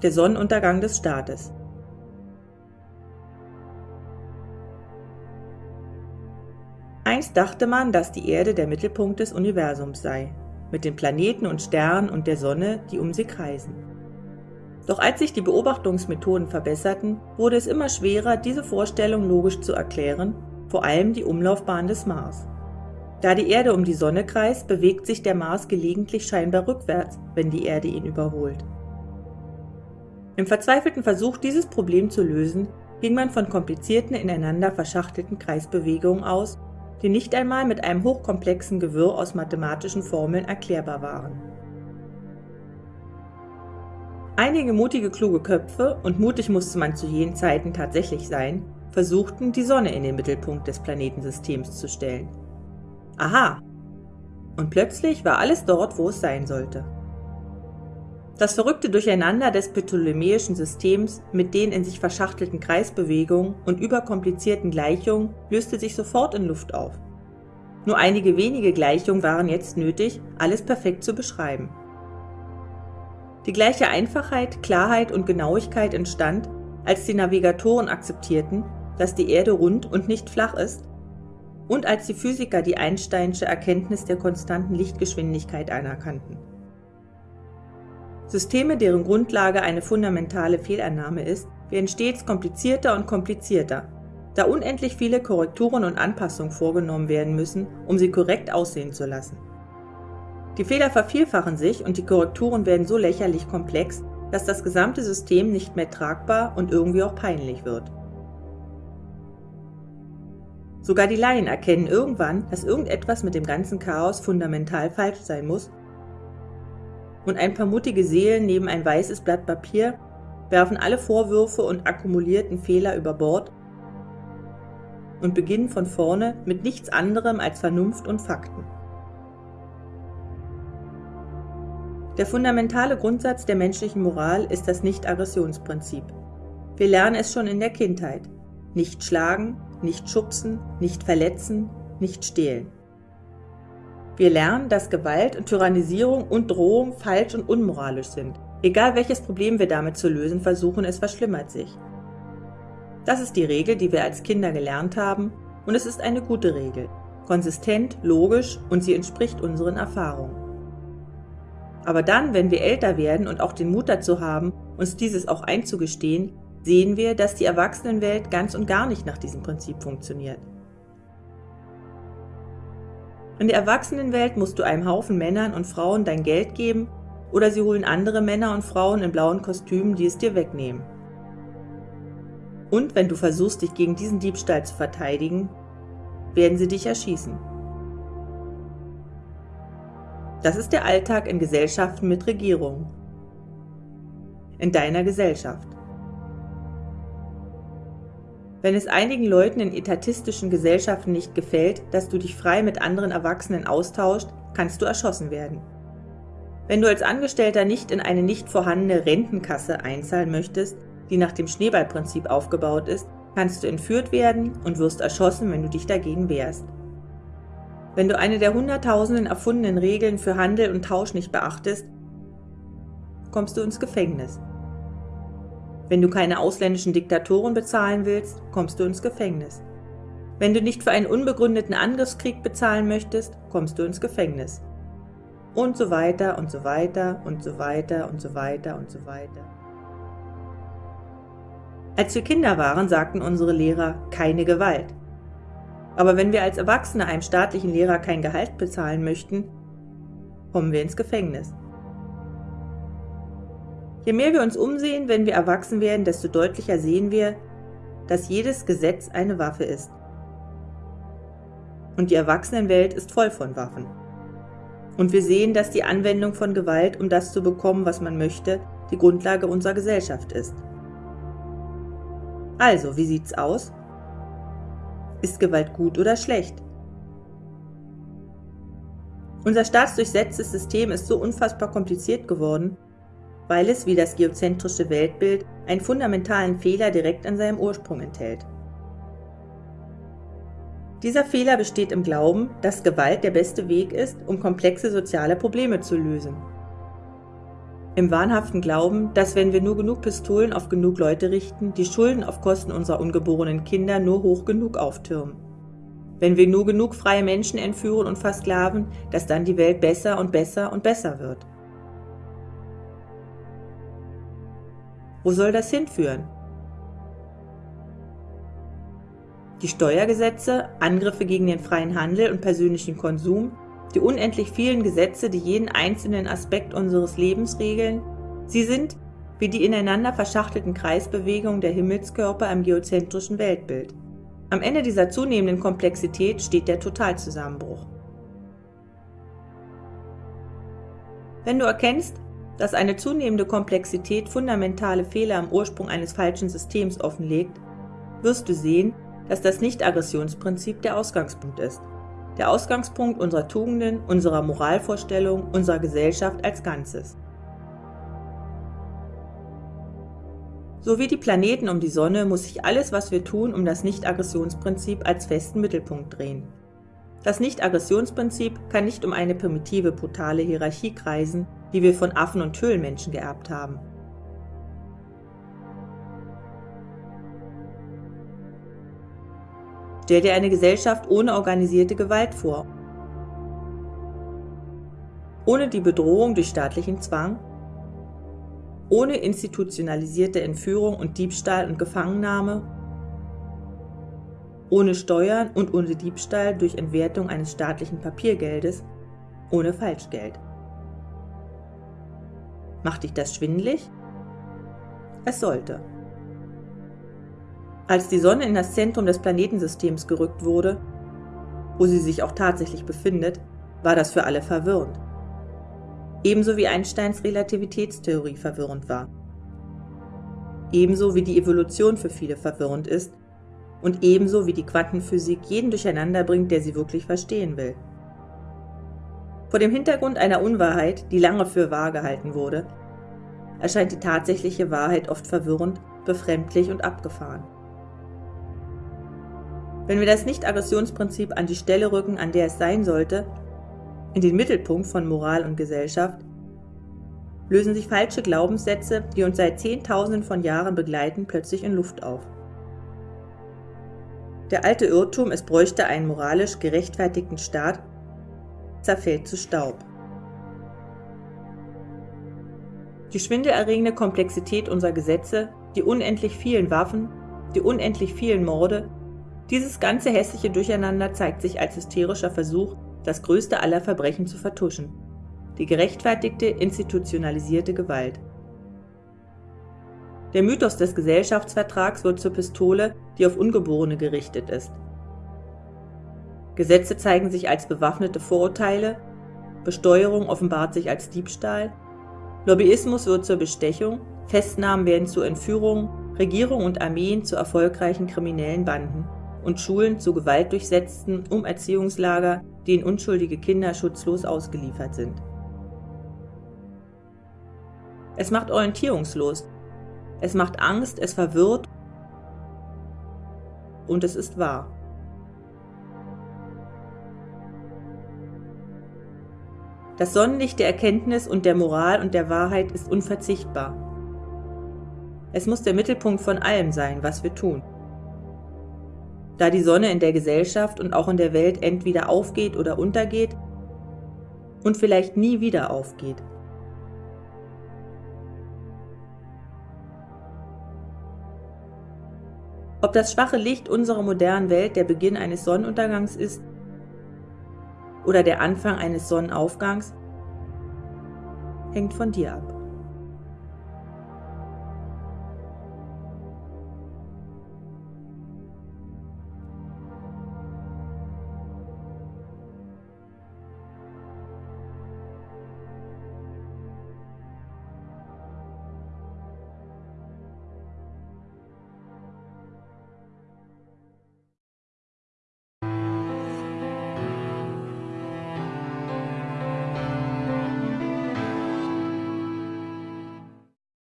der Sonnenuntergang des Staates. Einst dachte man, dass die Erde der Mittelpunkt des Universums sei, mit den Planeten und Sternen und der Sonne, die um sie kreisen. Doch als sich die Beobachtungsmethoden verbesserten, wurde es immer schwerer, diese Vorstellung logisch zu erklären, vor allem die Umlaufbahn des Mars. Da die Erde um die Sonne kreist, bewegt sich der Mars gelegentlich scheinbar rückwärts, wenn die Erde ihn überholt. Im verzweifelten Versuch, dieses Problem zu lösen, ging man von komplizierten, ineinander verschachtelten Kreisbewegungen aus, die nicht einmal mit einem hochkomplexen Gewirr aus mathematischen Formeln erklärbar waren. Einige mutige, kluge Köpfe, und mutig musste man zu jenen Zeiten tatsächlich sein, versuchten, die Sonne in den Mittelpunkt des Planetensystems zu stellen. Aha! Und plötzlich war alles dort, wo es sein sollte. Das verrückte Durcheinander des ptolemäischen Systems mit den in sich verschachtelten Kreisbewegungen und überkomplizierten Gleichungen löste sich sofort in Luft auf. Nur einige wenige Gleichungen waren jetzt nötig, alles perfekt zu beschreiben. Die gleiche Einfachheit, Klarheit und Genauigkeit entstand, als die Navigatoren akzeptierten, dass die Erde rund und nicht flach ist, und als die Physiker die Einsteinsche Erkenntnis der konstanten Lichtgeschwindigkeit anerkannten. Systeme, deren Grundlage eine fundamentale Fehlannahme ist, werden stets komplizierter und komplizierter, da unendlich viele Korrekturen und Anpassungen vorgenommen werden müssen, um sie korrekt aussehen zu lassen. Die Fehler vervielfachen sich und die Korrekturen werden so lächerlich komplex, dass das gesamte System nicht mehr tragbar und irgendwie auch peinlich wird. Sogar die Laien erkennen irgendwann, dass irgendetwas mit dem ganzen Chaos fundamental falsch sein muss und ein paar mutige Seelen neben ein weißes Blatt Papier werfen alle Vorwürfe und akkumulierten Fehler über Bord und beginnen von vorne mit nichts anderem als Vernunft und Fakten. Der fundamentale Grundsatz der menschlichen Moral ist das Nicht-Aggressionsprinzip. Wir lernen es schon in der Kindheit. Nicht schlagen, nicht schubsen, nicht verletzen, nicht stehlen. Wir lernen, dass Gewalt und Tyrannisierung und Drohung falsch und unmoralisch sind. Egal welches Problem wir damit zu lösen versuchen, es verschlimmert sich. Das ist die Regel, die wir als Kinder gelernt haben, und es ist eine gute Regel. Konsistent, logisch und sie entspricht unseren Erfahrungen. Aber dann, wenn wir älter werden und auch den Mut dazu haben, uns dieses auch einzugestehen, sehen wir, dass die Erwachsenenwelt ganz und gar nicht nach diesem Prinzip funktioniert. In der Erwachsenenwelt musst du einem Haufen Männern und Frauen dein Geld geben oder sie holen andere Männer und Frauen in blauen Kostümen, die es dir wegnehmen. Und wenn du versuchst, dich gegen diesen Diebstahl zu verteidigen, werden sie dich erschießen. Das ist der Alltag in Gesellschaften mit Regierung. In deiner Gesellschaft. Wenn es einigen Leuten in etatistischen Gesellschaften nicht gefällt, dass du dich frei mit anderen Erwachsenen austauscht, kannst du erschossen werden. Wenn du als Angestellter nicht in eine nicht vorhandene Rentenkasse einzahlen möchtest, die nach dem Schneeballprinzip aufgebaut ist, kannst du entführt werden und wirst erschossen, wenn du dich dagegen wehrst. Wenn du eine der hunderttausenden erfundenen Regeln für Handel und Tausch nicht beachtest, kommst du ins Gefängnis. Wenn du keine ausländischen Diktatoren bezahlen willst, kommst du ins Gefängnis. Wenn du nicht für einen unbegründeten Angriffskrieg bezahlen möchtest, kommst du ins Gefängnis. Und so weiter und so weiter und so weiter und so weiter und so weiter. Als wir Kinder waren, sagten unsere Lehrer keine Gewalt. Aber wenn wir als Erwachsene einem staatlichen Lehrer kein Gehalt bezahlen möchten, kommen wir ins Gefängnis. Je mehr wir uns umsehen, wenn wir erwachsen werden, desto deutlicher sehen wir, dass jedes Gesetz eine Waffe ist. Und die Erwachsenenwelt ist voll von Waffen. Und wir sehen, dass die Anwendung von Gewalt, um das zu bekommen, was man möchte, die Grundlage unserer Gesellschaft ist. Also, wie sieht's aus? Ist Gewalt gut oder schlecht? Unser staatsdurchsetztes System ist so unfassbar kompliziert geworden, weil es wie das geozentrische Weltbild einen fundamentalen Fehler direkt an seinem Ursprung enthält. Dieser Fehler besteht im Glauben, dass Gewalt der beste Weg ist, um komplexe soziale Probleme zu lösen. Im wahnhaften Glauben, dass wenn wir nur genug Pistolen auf genug Leute richten, die Schulden auf Kosten unserer ungeborenen Kinder nur hoch genug auftürmen. Wenn wir nur genug freie Menschen entführen und versklaven, dass dann die Welt besser und besser und besser wird. Wo soll das hinführen? Die Steuergesetze, Angriffe gegen den freien Handel und persönlichen Konsum, die unendlich vielen Gesetze, die jeden einzelnen Aspekt unseres Lebens regeln, sie sind wie die ineinander verschachtelten Kreisbewegungen der Himmelskörper im geozentrischen Weltbild. Am Ende dieser zunehmenden Komplexität steht der Totalzusammenbruch. Wenn du erkennst, dass eine zunehmende Komplexität fundamentale Fehler am Ursprung eines falschen Systems offenlegt, wirst du sehen, dass das Nicht-Aggressionsprinzip der Ausgangspunkt ist. Der Ausgangspunkt unserer Tugenden, unserer Moralvorstellung, unserer Gesellschaft als Ganzes. So wie die Planeten um die Sonne muss sich alles, was wir tun, um das Nicht-Aggressionsprinzip als festen Mittelpunkt drehen. Das Nicht-Aggressionsprinzip kann nicht um eine primitive, brutale Hierarchie kreisen, die wir von Affen und Höhlenmenschen geerbt haben. Stell dir eine Gesellschaft ohne organisierte Gewalt vor. Ohne die Bedrohung durch staatlichen Zwang. Ohne institutionalisierte Entführung und Diebstahl und Gefangennahme. Ohne Steuern und ohne Diebstahl durch Entwertung eines staatlichen Papiergeldes. Ohne Falschgeld. Macht dich das schwindlig? Es sollte. Als die Sonne in das Zentrum des Planetensystems gerückt wurde, wo sie sich auch tatsächlich befindet, war das für alle verwirrend. Ebenso wie Einsteins Relativitätstheorie verwirrend war. Ebenso wie die Evolution für viele verwirrend ist und ebenso wie die Quantenphysik jeden durcheinander bringt, der sie wirklich verstehen will. Vor dem Hintergrund einer Unwahrheit, die lange für wahr gehalten wurde, erscheint die tatsächliche Wahrheit oft verwirrend, befremdlich und abgefahren. Wenn wir das Nicht-Aggressionsprinzip an die Stelle rücken, an der es sein sollte, in den Mittelpunkt von Moral und Gesellschaft, lösen sich falsche Glaubenssätze, die uns seit Zehntausenden von Jahren begleiten, plötzlich in Luft auf. Der alte Irrtum, es bräuchte einen moralisch gerechtfertigten Staat, zerfällt zu Staub. Die schwindelerregende Komplexität unserer Gesetze, die unendlich vielen Waffen, die unendlich vielen Morde, dieses ganze hässliche Durcheinander zeigt sich als hysterischer Versuch, das größte aller Verbrechen zu vertuschen. Die gerechtfertigte, institutionalisierte Gewalt. Der Mythos des Gesellschaftsvertrags wird zur Pistole, die auf Ungeborene gerichtet ist. Gesetze zeigen sich als bewaffnete Vorurteile, Besteuerung offenbart sich als Diebstahl, Lobbyismus wird zur Bestechung, Festnahmen werden zu Entführungen, Regierung und Armeen zu erfolgreichen kriminellen Banden und Schulen zu gewaltdurchsetzten Umerziehungslager, denen unschuldige Kinder schutzlos ausgeliefert sind. Es macht orientierungslos, es macht Angst, es verwirrt und es ist wahr. Das Sonnenlicht der Erkenntnis und der Moral und der Wahrheit ist unverzichtbar. Es muss der Mittelpunkt von allem sein, was wir tun da die Sonne in der Gesellschaft und auch in der Welt entweder aufgeht oder untergeht und vielleicht nie wieder aufgeht. Ob das schwache Licht unserer modernen Welt der Beginn eines Sonnenuntergangs ist oder der Anfang eines Sonnenaufgangs, hängt von dir ab.